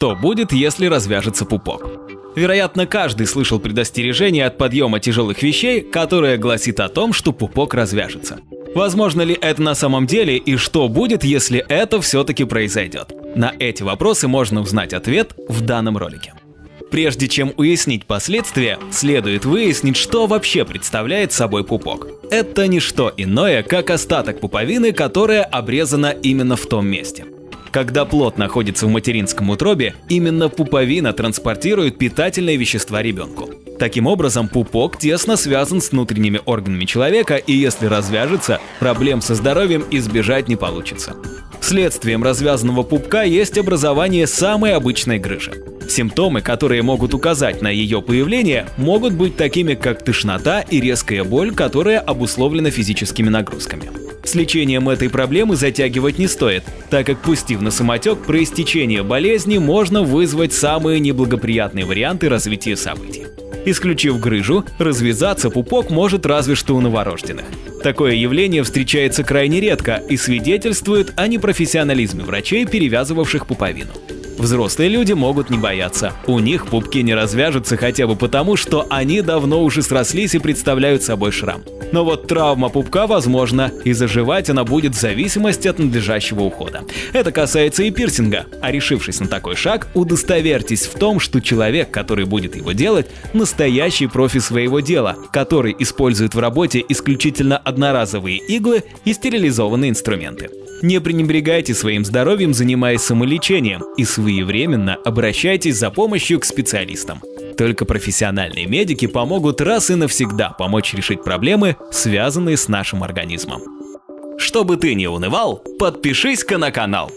Что будет, если развяжется пупок? Вероятно, каждый слышал предостережение от подъема тяжелых вещей, которое гласит о том, что пупок развяжется. Возможно ли это на самом деле и что будет, если это все-таки произойдет? На эти вопросы можно узнать ответ в данном ролике. Прежде чем уяснить последствия, следует выяснить, что вообще представляет собой пупок. Это не что иное, как остаток пуповины, которая обрезана именно в том месте. Когда плод находится в материнском утробе, именно пуповина транспортирует питательные вещества ребенку. Таким образом, пупок тесно связан с внутренними органами человека, и если развяжется, проблем со здоровьем избежать не получится. Следствием развязанного пупка есть образование самой обычной грыжи. Симптомы, которые могут указать на ее появление, могут быть такими, как тошнота и резкая боль, которая обусловлена физическими нагрузками. С лечением этой проблемы затягивать не стоит, так как пустив на самотек проистечение болезни можно вызвать самые неблагоприятные варианты развития событий. Исключив грыжу, развязаться пупок может разве что у новорожденных. Такое явление встречается крайне редко и свидетельствует о непрофессионализме врачей, перевязывавших пуповину. Взрослые люди могут не бояться. У них пупки не развяжутся хотя бы потому, что они давно уже срослись и представляют собой шрам. Но вот травма пупка возможна, и заживать она будет в зависимости от надлежащего ухода. Это касается и пирсинга. А решившись на такой шаг, удостоверьтесь в том, что человек, который будет его делать, настоящий профи своего дела, который использует в работе исключительно одноразовые иглы и стерилизованные инструменты. Не пренебрегайте своим здоровьем, занимаясь самолечением, и своевременно обращайтесь за помощью к специалистам. Только профессиональные медики помогут раз и навсегда помочь решить проблемы, связанные с нашим организмом. Чтобы ты не унывал, подпишись-ка на канал.